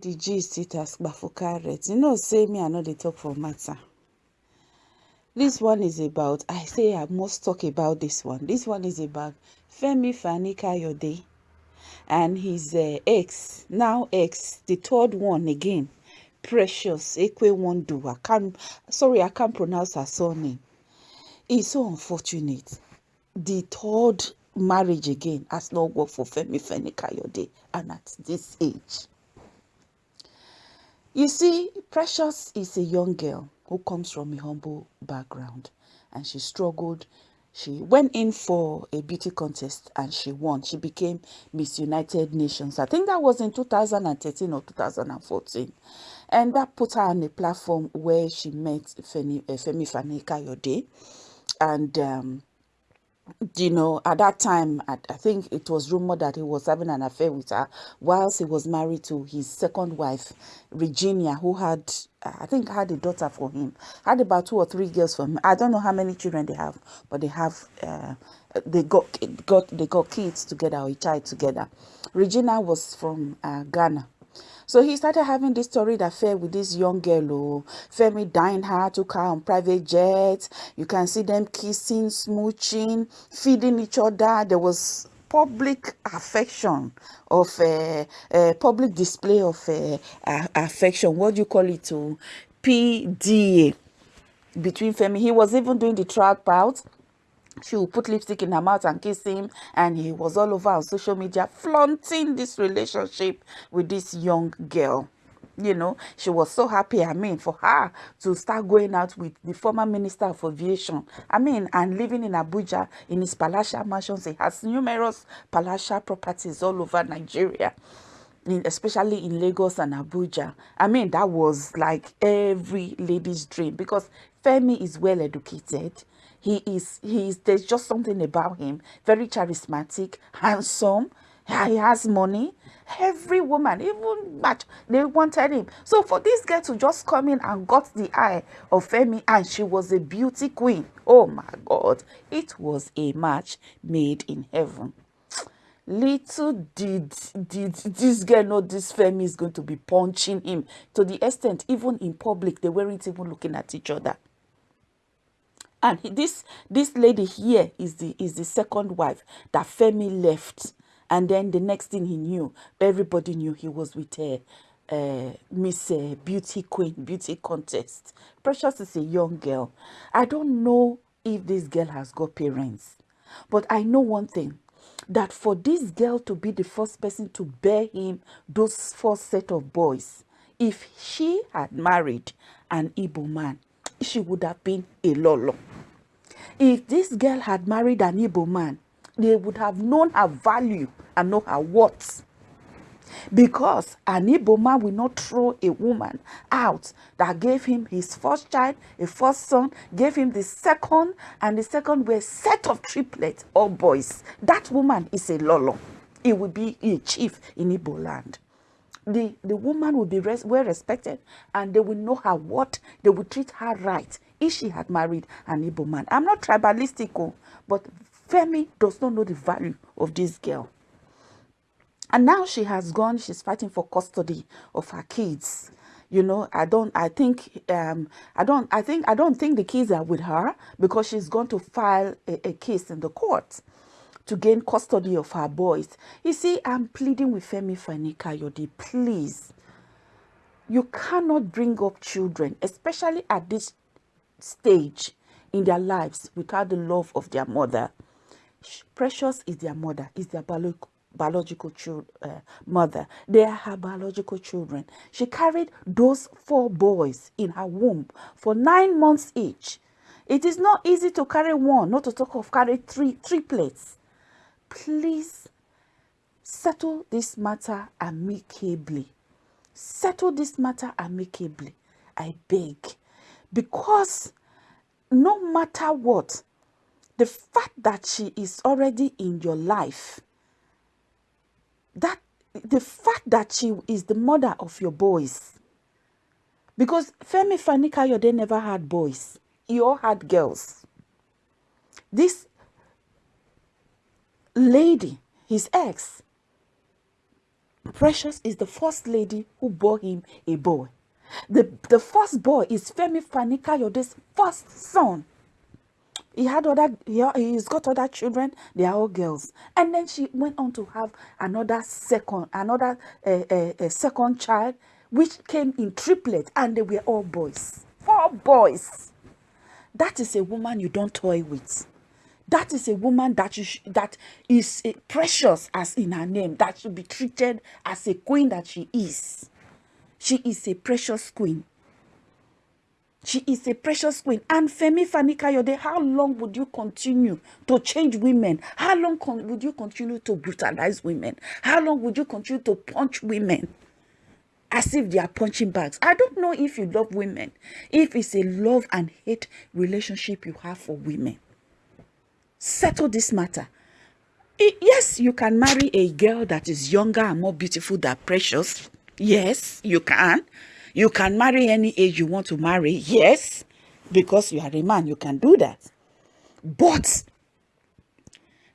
the gist it as Bafukaret. You know, say me, I know they talk for matter. This one is about, I say I must talk about this one. This one is about Femi Fani Kayode and his uh, ex, now ex, the third one again, Precious Ekwe Wondu. I can't, sorry, I can't pronounce her surname. It's so unfortunate. The third marriage again has not worked for Femi Fani Kayode and at this age. You see, Precious is a young girl who comes from a humble background and she struggled. She went in for a beauty contest and she won. She became Miss United Nations. I think that was in 2013 or 2014. And that put her on a platform where she met Femi, uh, Femi Fani Kayode. And um, you know, at that time, I, I, think it was rumored that he was having an affair with her whilst he was married to his second wife, Regina, who had, I think, had a daughter for him. Had about two or three girls for him. I don't know how many children they have, but they have, uh, they got, got, they got kids together or a child together. Regina was from uh, Ghana. So he started having this torrid affair with this young girl. Oh, Femi dined her, took her on private jets. You can see them kissing, smooching, feeding each other. There was public affection of a uh, uh, public display of uh, affection. What do you call it? To oh? PDA between Femi. He was even doing the track out she would put lipstick in her mouth and kiss him and he was all over on social media flaunting this relationship with this young girl. You know she was so happy i mean for her to start going out with the former minister of aviation. I mean and living in abuja in his palatial mansions he has numerous palatial properties all over nigeria in, especially in lagos and abuja. I mean that was like every lady's dream because femi is well educated he is, he is, there's just something about him. Very charismatic, handsome. He has money. Every woman, even much, they wanted him. So for this girl to just come in and got the eye of Femi and she was a beauty queen. Oh my God. It was a match made in heaven. Little did, did this girl know this Femi is going to be punching him to the extent even in public they weren't even looking at each other and this this lady here is the is the second wife that Femi left and then the next thing he knew everybody knew he was with her uh, Miss uh, Beauty Queen Beauty Contest. Precious is a young girl. I don't know if this girl has got parents, but I know one thing that for this girl to be the first person to bear him those first set of boys, if she had married an Igbo man, she would have been a lolo. If this girl had married an Igbo man, they would have known her value and know her worth. Because an Igbo man will not throw a woman out that gave him his first child, a first son, gave him the second, and the second were set of triplets or boys. That woman is a lolo. It will be a chief in Igbo land the, the woman will be res well respected and they will know her what they will treat her right if she had married an Igbo man. I'm not tribalistic, oh, but Femi does not know the value of this girl. And now she has gone, she's fighting for custody of her kids. You know, I don't, I think, um, I don't, I think, I don't think the kids are with her because she's going to file a, a case in the court to gain custody of her boys. You see, I'm pleading with Femi Fani Kayode, please. You cannot bring up children, especially at this stage in their lives, without the love of their mother. Precious is their mother, is their biological biological uh, mother. They are her biological children. She carried those four boys in her womb for nine months each. It is not easy to carry one, not to talk of carry three triplets please settle this matter amicably. Settle this matter amicably. I beg. Because no matter what, the fact that she is already in your life, that the fact that she is the mother of your boys, because Femi Fanika they never had boys. You all had girls. This lady, his ex, Precious is the first lady who bore him a boy. The, the first boy is Femi Fani-Kayode's first son. He had other, he, he's got other children. They are all girls. And then she went on to have another second, another uh, uh, second child, which came in triplet, and they were all boys. Four boys. That is a woman you don't toy with. That is a woman that you that is precious as in her name, that should be treated as a queen that she is. She is a precious queen. She is a precious queen. And Femi Fani-Kayode, how long would you continue to change women? How long would you continue to brutalize women? How long would you continue to punch women? As if they are punching bags. I don't know if you love women. If it's a love and hate relationship you have for women. Settle this matter. yes, you can marry a girl that is younger and more beautiful than precious. Yes, you can. You can marry any age you want to marry. Yes, because you are a man, you can do that. But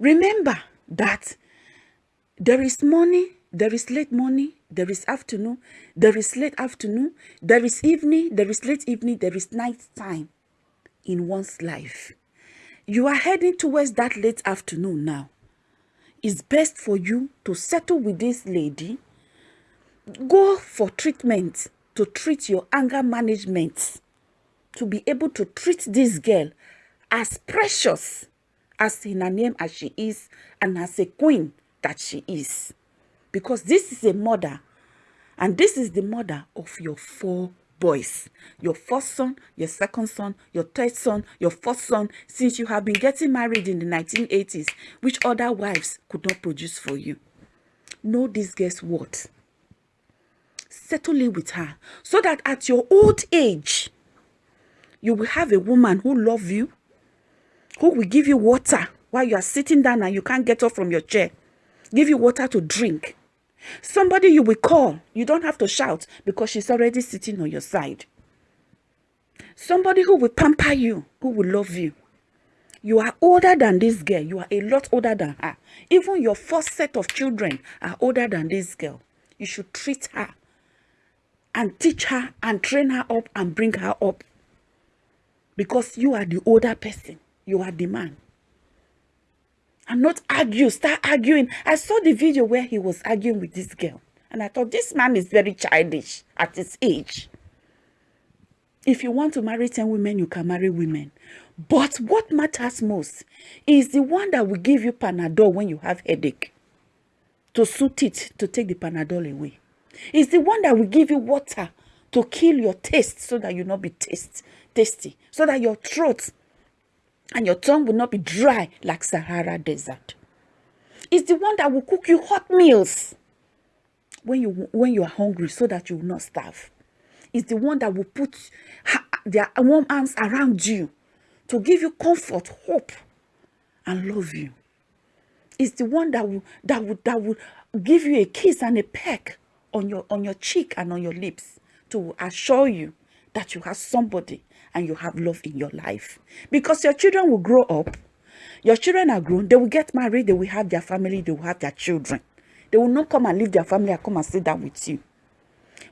remember that there is morning, there is late morning, there is afternoon, there is late afternoon, there is evening, there is late evening, there is night time in one's life. You are heading towards that late afternoon now. It's best for you to settle with this lady, go for treatment, to treat your anger management, to be able to treat this girl as precious as in her name as she is and as a queen that she is. Because this is a mother and this is the mother of your four boys. Your first son, your second son, your third son, your fourth son, since you have been getting married in the 1980s, which other wives could not produce for you. Know this guess what? settle in with her so that at your old age you will have a woman who love you who will give you water while you are sitting down and you can't get up from your chair give you water to drink somebody you will call you don't have to shout because she's already sitting on your side somebody who will pamper you who will love you you are older than this girl you are a lot older than her even your first set of children are older than this girl you should treat her and teach her and train her up and bring her up. Because you are the older person. You are the man. And not argue, start arguing. I saw the video where he was arguing with this girl. And I thought, this man is very childish at his age. If you want to marry 10 women, you can marry women. But what matters most is the one that will give you Panadol when you have headache. To suit it, to take the Panadol away. It's the one that will give you water to kill your taste so that you not be taste, tasty, so that your throat and your tongue will not be dry like Sahara Desert. It's the one that will cook you hot meals when you when you are hungry so that you will not starve. It's the one that will put their warm arms around you to give you comfort, hope, and love you. It's the one that will that will that will give you a kiss and a peck on your on your cheek and on your lips to assure you that you have somebody and you have love in your life. Because your children will grow up. Your children are grown. They will get married. They will have their family. They will have their children. They will not come and leave their family and come and sit down with you.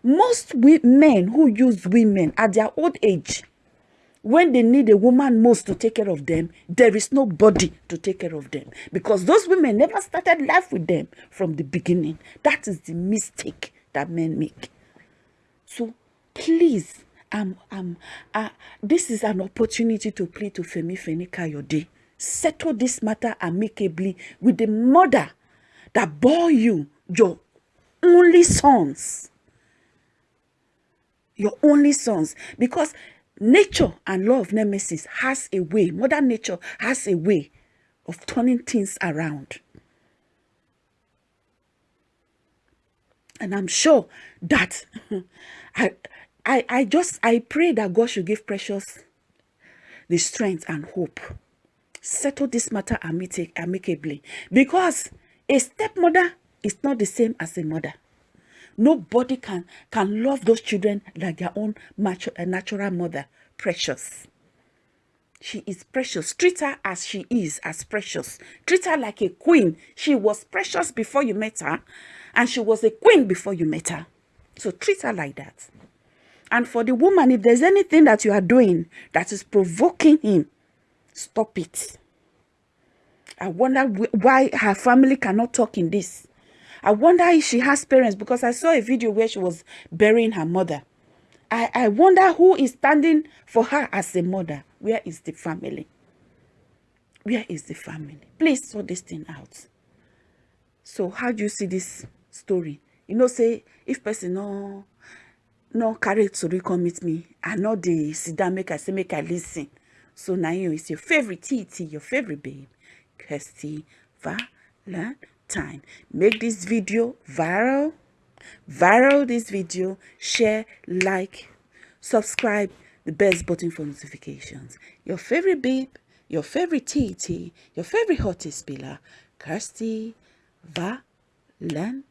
Most men who use women at their old age when they need a woman most to take care of them, there is nobody to take care of them. Because those women never started life with them from the beginning. That is the mistake that men make. So please, um, um, uh, this is an opportunity to plead to Femi Feni Kayode. Settle this matter amicably with the mother that bore you, your only sons. Your only sons. Because nature and law of nemesis has a way, mother nature has a way of turning things around. And I'm sure that I, I, I just, I pray that God should give Precious the strength and hope. Settle this matter amicably. Because a stepmother is not the same as a mother. Nobody can, can love those children like their own natural mother. Precious. She is precious. Treat her as she is, as precious. Treat her like a queen. She was precious before you met her. and she was a queen before you met her. So treat her like that. And for the woman, if there's anything that you are doing that is provoking him, stop it. I wonder why her family cannot talk in this. I wonder if she has parents because I saw a video where she was burying her mother. I, I wonder who is standing for her as a mother. Where is the family? Where is the family? Please sort this thing out. So how do you see this story? You know, say, if person no, no carry to come meet me, I know the sit down, make I say, make I listen. So now you is your favorite TT, your favorite babe, Kirsty Valentine. Make this video viral. Viral this video. Share, like, subscribe. The best button for notifications. Your favorite babe, your favorite TT, your favorite hottest pillar, Kirsty Valentine.